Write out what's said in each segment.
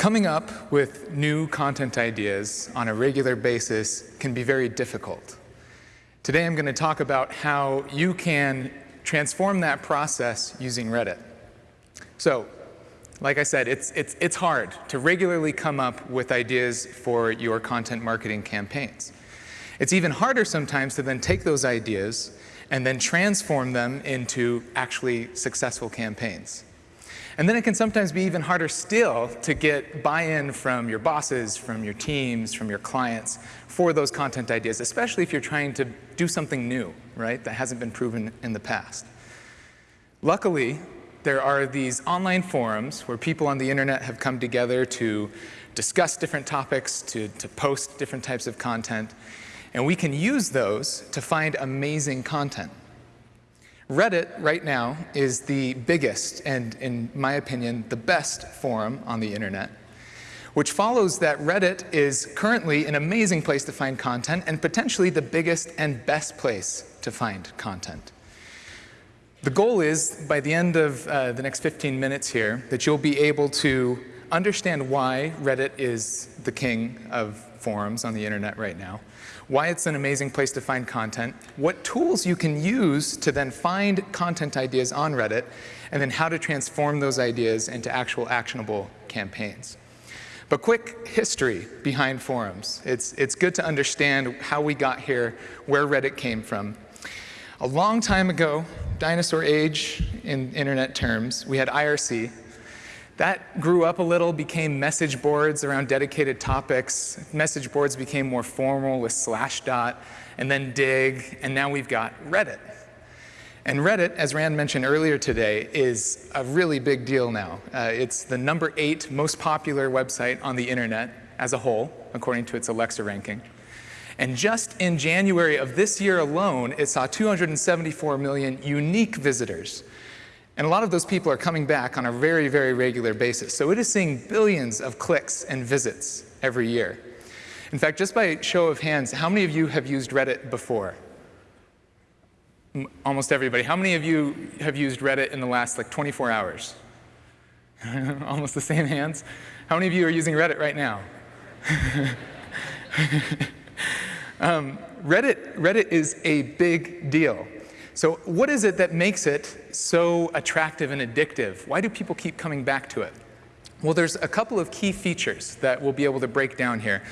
Coming up with new content ideas on a regular basis can be very difficult. Today I'm going to talk about how you can transform that process using Reddit. So, like I said, it's, it's, it's hard to regularly come up with ideas for your content marketing campaigns. It's even harder sometimes to then take those ideas and then transform them into actually successful campaigns. And then it can sometimes be even harder still to get buy-in from your bosses, from your teams, from your clients for those content ideas, especially if you're trying to do something new, right, that hasn't been proven in the past. Luckily, there are these online forums where people on the internet have come together to discuss different topics, to, to post different types of content, and we can use those to find amazing content. Reddit right now is the biggest and, in my opinion, the best forum on the internet, which follows that Reddit is currently an amazing place to find content and potentially the biggest and best place to find content. The goal is, by the end of uh, the next 15 minutes here, that you'll be able to understand why Reddit is the king of forums on the internet right now, why it's an amazing place to find content, what tools you can use to then find content ideas on Reddit, and then how to transform those ideas into actual actionable campaigns. But quick history behind forums. It's, it's good to understand how we got here, where Reddit came from. A long time ago, dinosaur age in internet terms, we had IRC, that grew up a little, became message boards around dedicated topics. Message boards became more formal with Slashdot, and then Digg, and now we've got Reddit. And Reddit, as Rand mentioned earlier today, is a really big deal now. Uh, it's the number eight most popular website on the internet as a whole, according to its Alexa ranking. And just in January of this year alone, it saw 274 million unique visitors, and a lot of those people are coming back on a very, very regular basis. So it is seeing billions of clicks and visits every year. In fact, just by show of hands, how many of you have used Reddit before? Almost everybody. How many of you have used Reddit in the last like 24 hours? Almost the same hands. How many of you are using Reddit right now? um, Reddit, Reddit is a big deal. So what is it that makes it so attractive and addictive? Why do people keep coming back to it? Well, there's a couple of key features that we'll be able to break down here.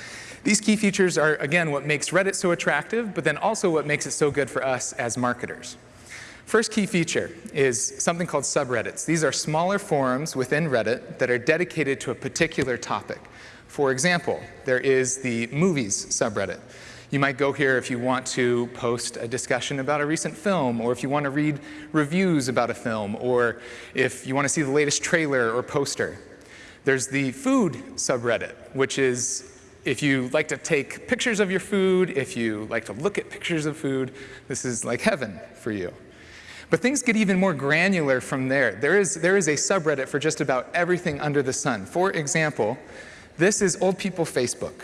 These key features are, again, what makes Reddit so attractive, but then also what makes it so good for us as marketers. First key feature is something called subreddits. These are smaller forums within Reddit that are dedicated to a particular topic. For example, there is the movies subreddit. You might go here if you want to post a discussion about a recent film, or if you want to read reviews about a film, or if you want to see the latest trailer or poster. There's the food subreddit, which is if you like to take pictures of your food, if you like to look at pictures of food, this is like heaven for you. But things get even more granular from there. There is, there is a subreddit for just about everything under the sun. For example, this is Old People Facebook.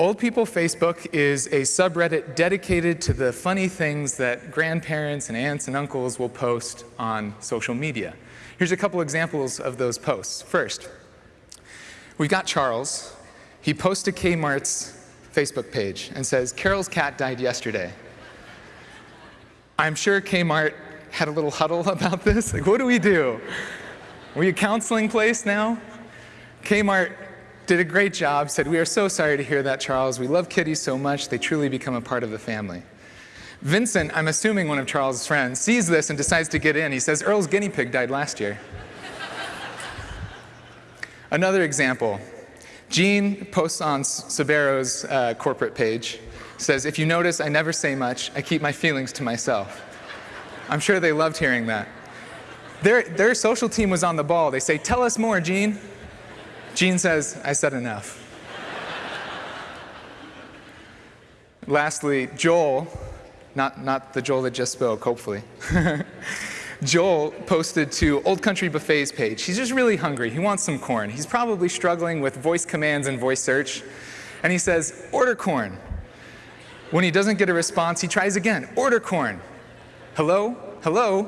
Old People Facebook is a subreddit dedicated to the funny things that grandparents and aunts and uncles will post on social media. Here's a couple examples of those posts. First, we've got Charles. He posts to Kmart's Facebook page and says, Carol's cat died yesterday. I'm sure Kmart had a little huddle about this. Like, what do we do? Are we a counseling place now? Kmart did a great job, said, we are so sorry to hear that, Charles. We love kitties so much, they truly become a part of the family. Vincent, I'm assuming one of Charles' friends, sees this and decides to get in. He says, Earl's guinea pig died last year. Another example, Jean posts on Sbarro's uh, corporate page, says, if you notice, I never say much. I keep my feelings to myself. I'm sure they loved hearing that. Their, their social team was on the ball. They say, tell us more, Gene. Gene says, I said enough. Lastly, Joel, not, not the Joel that just spoke, hopefully. Joel posted to Old Country Buffet's page. He's just really hungry. He wants some corn. He's probably struggling with voice commands and voice search. And he says, order corn. When he doesn't get a response, he tries again, order corn. Hello? Hello?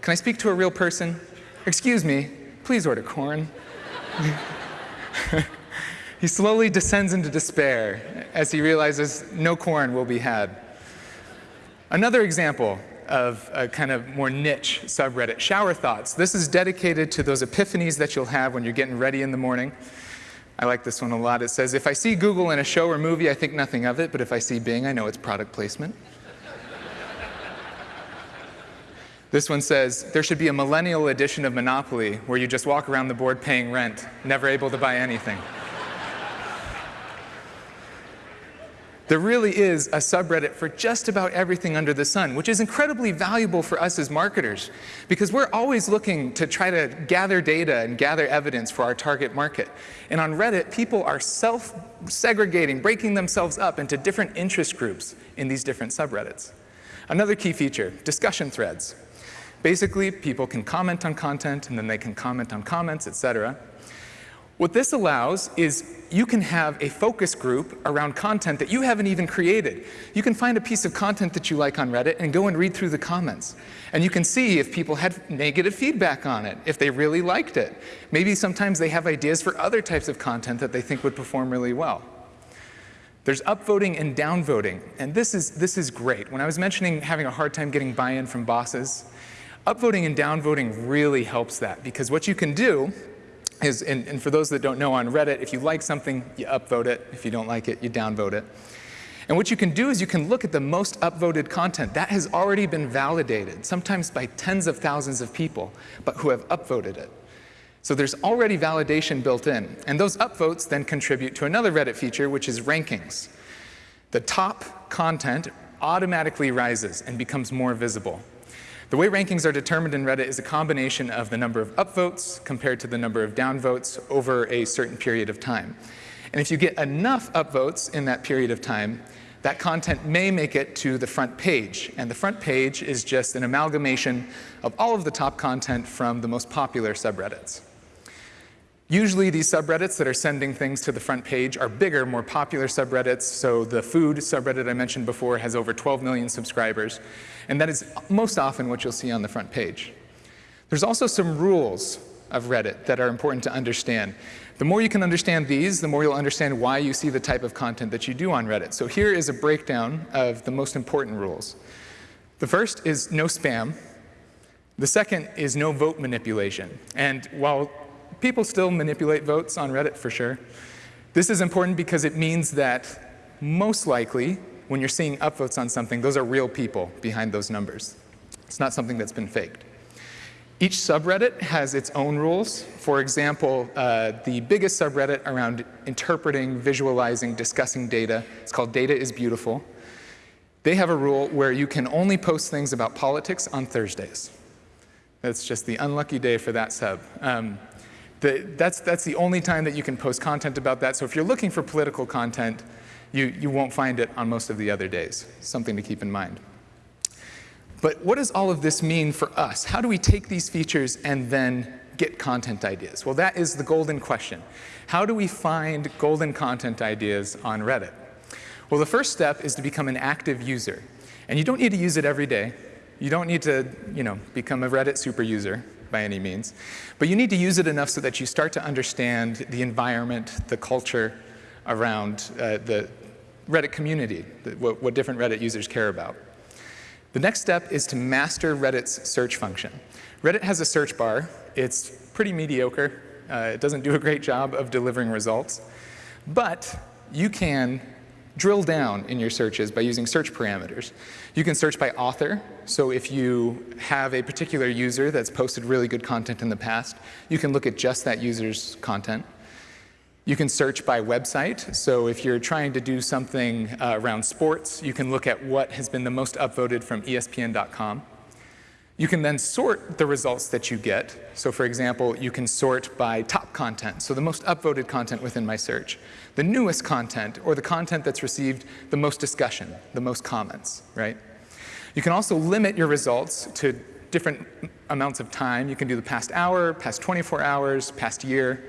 Can I speak to a real person? Excuse me, please order corn. he slowly descends into despair as he realizes no corn will be had. Another example of a kind of more niche subreddit, Shower Thoughts. This is dedicated to those epiphanies that you'll have when you're getting ready in the morning. I like this one a lot. It says, if I see Google in a show or movie, I think nothing of it, but if I see Bing, I know it's product placement. This one says, there should be a millennial edition of Monopoly where you just walk around the board paying rent, never able to buy anything. There really is a subreddit for just about everything under the sun, which is incredibly valuable for us as marketers because we're always looking to try to gather data and gather evidence for our target market. And on Reddit, people are self-segregating, breaking themselves up into different interest groups in these different subreddits. Another key feature, discussion threads. Basically, people can comment on content, and then they can comment on comments, et cetera. What this allows is you can have a focus group around content that you haven't even created. You can find a piece of content that you like on Reddit and go and read through the comments. And you can see if people had negative feedback on it, if they really liked it. Maybe sometimes they have ideas for other types of content that they think would perform really well. There's upvoting and downvoting, and this is, this is great. When I was mentioning having a hard time getting buy-in from bosses, upvoting and downvoting really helps that because what you can do is, and, and, for those that don't know on Reddit, if you like something, you upvote it. If you don't like it, you downvote it. And what you can do is you can look at the most upvoted content. That has already been validated, sometimes by tens of thousands of people, but who have upvoted it. So there's already validation built in. And those upvotes then contribute to another Reddit feature, which is rankings. The top content automatically rises and becomes more visible. The way rankings are determined in Reddit is a combination of the number of upvotes compared to the number of downvotes over a certain period of time. And if you get enough upvotes in that period of time, that content may make it to the front page. And the front page is just an amalgamation of all of the top content from the most popular subreddits. Usually these subreddits that are sending things to the front page are bigger, more popular subreddits. So the food subreddit I mentioned before has over 12 million subscribers. And that is most often what you'll see on the front page. There's also some rules of Reddit that are important to understand. The more you can understand these, the more you'll understand why you see the type of content that you do on Reddit. So here is a breakdown of the most important rules. The first is no spam. The second is no vote manipulation. And while people still manipulate votes on Reddit for sure. This is important because it means that most likely, when you're seeing upvotes on something, those are real people behind those numbers. It's not something that's been faked. Each subreddit has its own rules. For example, uh, the biggest subreddit around interpreting, visualizing, discussing data, it's called Data is Beautiful. They have a rule where you can only post things about politics on Thursdays. That's just the unlucky day for that sub. Um, the, that's, that's the only time that you can post content about that. So if you're looking for political content, you, you won't find it on most of the other days. Something to keep in mind. But what does all of this mean for us? How do we take these features and then get content ideas? Well, that is the golden question. How do we find golden content ideas on Reddit? Well, the first step is to become an active user. And you don't need to use it every day. You don't need to you know, become a Reddit super user by any means. But you need to use it enough so that you start to understand the environment, the culture around uh, the Reddit community, the, what, what different Reddit users care about. The next step is to master Reddit's search function. Reddit has a search bar. It's pretty mediocre. Uh, it doesn't do a great job of delivering results. But you can drill down in your searches by using search parameters. You can search by author. So if you have a particular user that's posted really good content in the past, you can look at just that user's content. You can search by website. So if you're trying to do something uh, around sports, you can look at what has been the most upvoted from ESPN.com. You can then sort the results that you get. So for example, you can sort by top content, so the most upvoted content within my search, the newest content, or the content that's received the most discussion, the most comments, right? You can also limit your results to different amounts of time. You can do the past hour, past 24 hours, past year.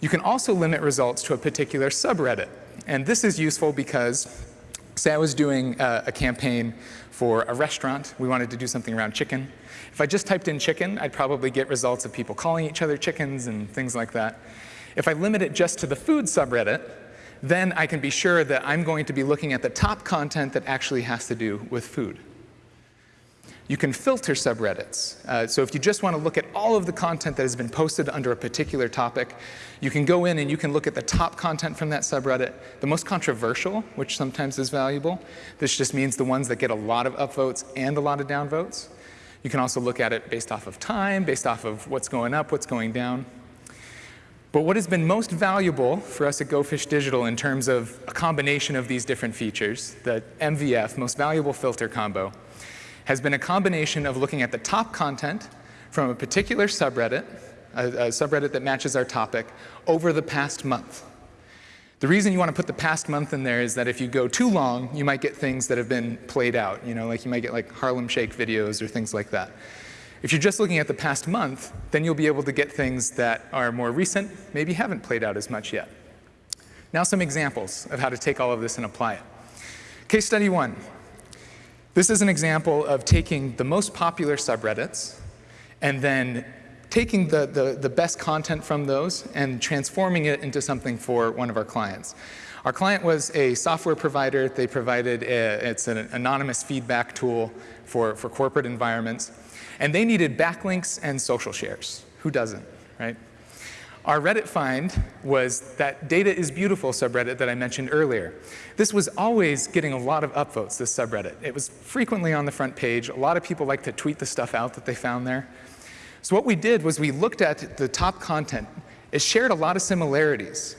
You can also limit results to a particular subreddit. And this is useful because Say I was doing a, a campaign for a restaurant. We wanted to do something around chicken. If I just typed in chicken, I'd probably get results of people calling each other chickens and things like that. If I limit it just to the food subreddit, then I can be sure that I'm going to be looking at the top content that actually has to do with food. You can filter subreddits. Uh, so if you just want to look at all of the content that has been posted under a particular topic, you can go in and you can look at the top content from that subreddit, the most controversial, which sometimes is valuable. This just means the ones that get a lot of upvotes and a lot of downvotes. You can also look at it based off of time, based off of what's going up, what's going down. But what has been most valuable for us at GoFish Digital in terms of a combination of these different features, the MVF, most valuable filter combo, has been a combination of looking at the top content from a particular subreddit, a, a subreddit that matches our topic, over the past month. The reason you want to put the past month in there is that if you go too long, you might get things that have been played out. You know, like you might get like Harlem Shake videos or things like that. If you're just looking at the past month, then you'll be able to get things that are more recent, maybe haven't played out as much yet. Now some examples of how to take all of this and apply it. Case study one. This is an example of taking the most popular subreddits and then taking the, the, the, best content from those and transforming it into something for one of our clients. Our client was a software provider. They provided, a, it's an anonymous feedback tool for, for corporate environments. And they needed backlinks and social shares. Who doesn't, right? Our Reddit find was that data is beautiful subreddit that I mentioned earlier. This was always getting a lot of upvotes, this subreddit. It was frequently on the front page. A lot of people like to tweet the stuff out that they found there. So what we did was we looked at the top content. It shared a lot of similarities.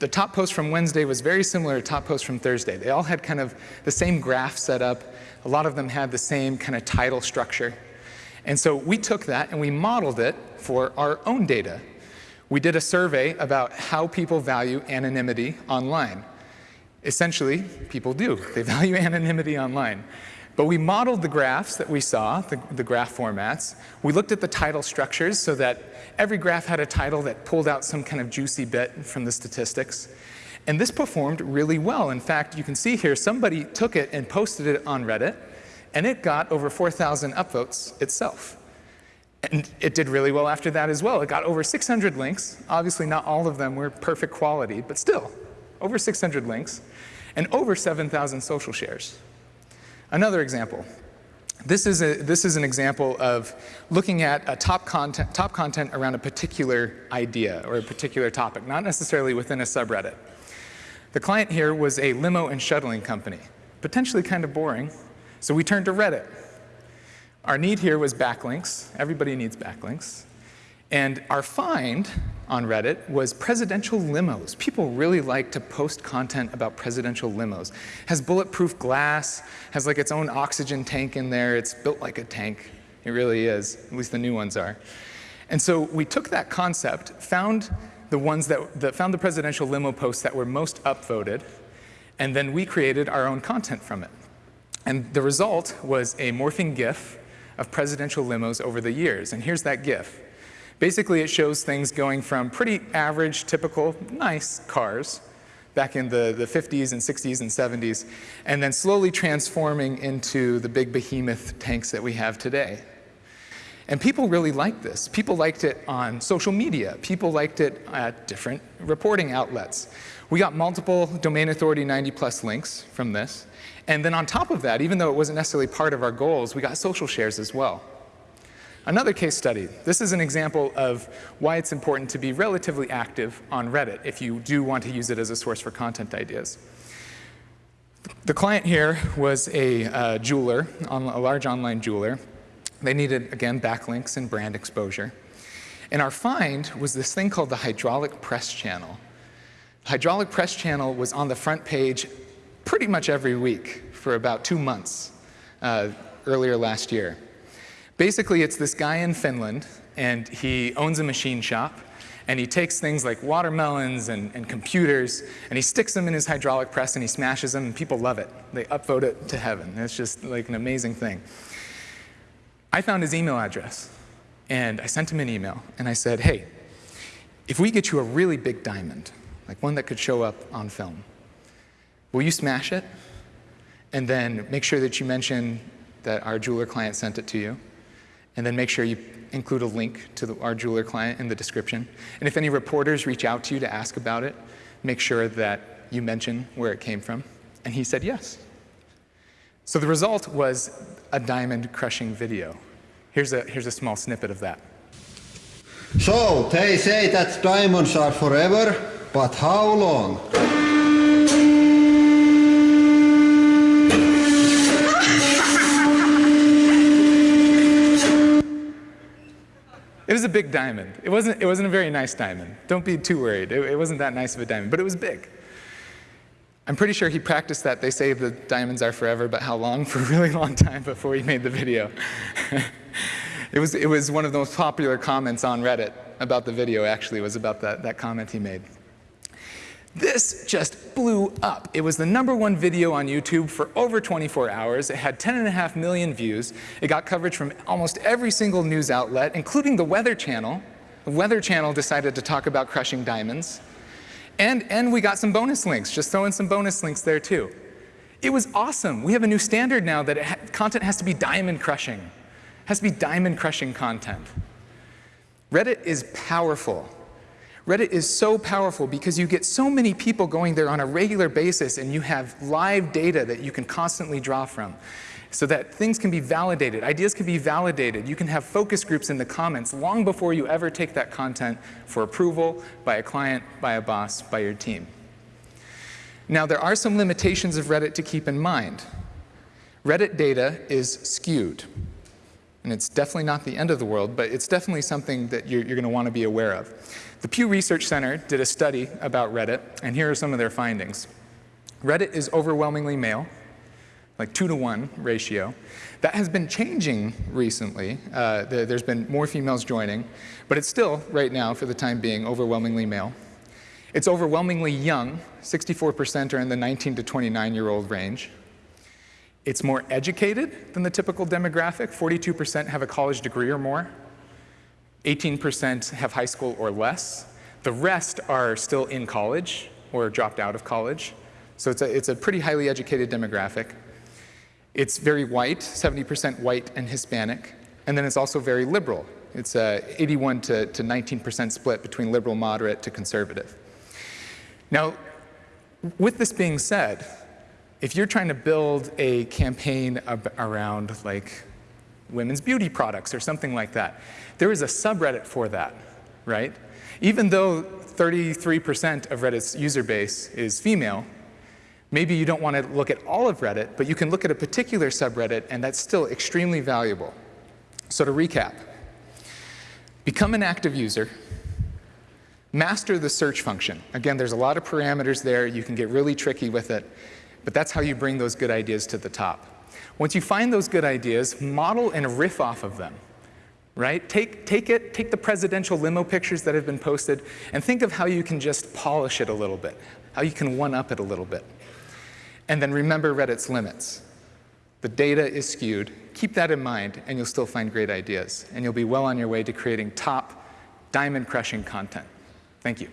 The top post from Wednesday was very similar to top post from Thursday. They all had kind of the same graph set up. A lot of them had the same kind of title structure. And so we took that and we modeled it for our own data. We did a survey about how people value anonymity online. Essentially, people do. They value anonymity online. But we modeled the graphs that we saw, the, the, graph formats. We looked at the title structures so that every graph had a title that pulled out some kind of juicy bit from the statistics. And this performed really well. In fact, you can see here, somebody took it and posted it on Reddit, and it got over 4,000 upvotes itself. And it did really well after that as well. It got over 600 links. Obviously, not all of them were perfect quality, but still, over 600 links, and over 7,000 social shares. Another example. This is, a, this is an example of looking at a top content, top content around a particular idea or a particular topic, not necessarily within a subreddit. The client here was a limo and shuttling company, potentially kind of boring, so we turned to Reddit. Our need here was backlinks. Everybody needs backlinks. And our find on Reddit was presidential limos. People really like to post content about presidential limos. Has bulletproof glass, has like its own oxygen tank in there. It's built like a tank. It really is, at least the new ones are. And so we took that concept, found the ones that, that found the presidential limo posts that were most upvoted, and then we created our own content from it. And the result was a morphing GIF of presidential limos over the years. And here's that GIF. Basically, it shows things going from pretty average, typical, nice cars back in the, the 50s and 60s and 70s, and then slowly transforming into the big behemoth tanks that we have today. And people really liked this. People liked it on social media. People liked it at different reporting outlets. We got multiple domain authority 90 plus links from this. And then on top of that, even though it wasn't necessarily part of our goals, we got social shares as well. Another case study. This is an example of why it's important to be relatively active on Reddit if you do want to use it as a source for content ideas. The client here was a uh, jeweler, a large online jeweler. They needed, again, backlinks and brand exposure. And our find was this thing called the hydraulic press channel. Hydraulic press channel was on the front page pretty much every week for about two months uh, earlier last year. Basically, it's this guy in Finland, and he owns a machine shop, and he takes things like watermelons and, and, computers, and he sticks them in his hydraulic press, and he smashes them, and people love it. They upvote it to heaven. It's just like an amazing thing. I found his email address, and I sent him an email, and I said, hey, if we get you a really big diamond, like one that could show up on film, will you smash it? And then make sure that you mention that our jeweler client sent it to you. And then make sure you include a link to the, our jeweler client in the description. And if any reporters reach out to you to ask about it, make sure that you mention where it came from. And he said yes. So the result was a diamond crushing video. Here's a, here's a small snippet of that. So, they say that diamonds are forever, but how long? It was a big diamond. It wasn't, it wasn't a very nice diamond. Don't be too worried. It, it wasn't that nice of a diamond, but it was big. I'm pretty sure he practiced that. They say the diamonds are forever, but how long? For a really long time before he made the video. it, was, it was one of the most popular comments on Reddit about the video, actually, was about that, that comment he made. This just blew up. It was the number one video on YouTube for over 24 hours. It had 10.5 million views. It got coverage from almost every single news outlet, including the Weather Channel. The Weather Channel decided to talk about crushing diamonds. And, and we got some bonus links, just throw in some bonus links there too. It was awesome. We have a new standard now that ha content has to be diamond crushing. It has to be diamond crushing content. Reddit is powerful. Reddit is so powerful because you get so many people going there on a regular basis and you have live data that you can constantly draw from so that things can be validated, ideas can be validated. You can have focus groups in the comments long before you ever take that content for approval by a client, by a boss, by your team. Now, there are some limitations of Reddit to keep in mind. Reddit data is skewed. And it's definitely not the end of the world, but it's definitely something that you're, you're going to want to be aware of. The Pew Research Center did a study about Reddit, and here are some of their findings. Reddit is overwhelmingly male, like two to one ratio. That has been changing recently. Uh, there's been more females joining, but it's still, right now, for the time being, overwhelmingly male. It's overwhelmingly young. 64% are in the 19 to 29 year old range. It's more educated than the typical demographic. 42% have a college degree or more. 18% have high school or less. The rest are still in college or dropped out of college. So it's a, it's a pretty highly educated demographic. It's very white, 70% white and Hispanic. And then it's also very liberal. It's a 81 to 19% split between liberal, moderate to conservative. Now, with this being said, if you're trying to build a campaign around like women's beauty products or something like that. There is a subreddit for that, right? Even though 33% of Reddit's user base is female, maybe you don't want to look at all of Reddit, but you can look at a particular subreddit and that's still extremely valuable. So to recap, become an active user, master the search function. Again, there's a lot of parameters there, you can get really tricky with it, but that's how you bring those good ideas to the top. Once you find those good ideas, model and riff off of them. Right? Take, take it, take the presidential limo pictures that have been posted and think of how you can just polish it a little bit, how you can one-up it a little bit. And then remember Reddit's limits. The data is skewed. Keep that in mind, and you'll still find great ideas. And you'll be well on your way to creating top, diamond-crushing content. Thank you.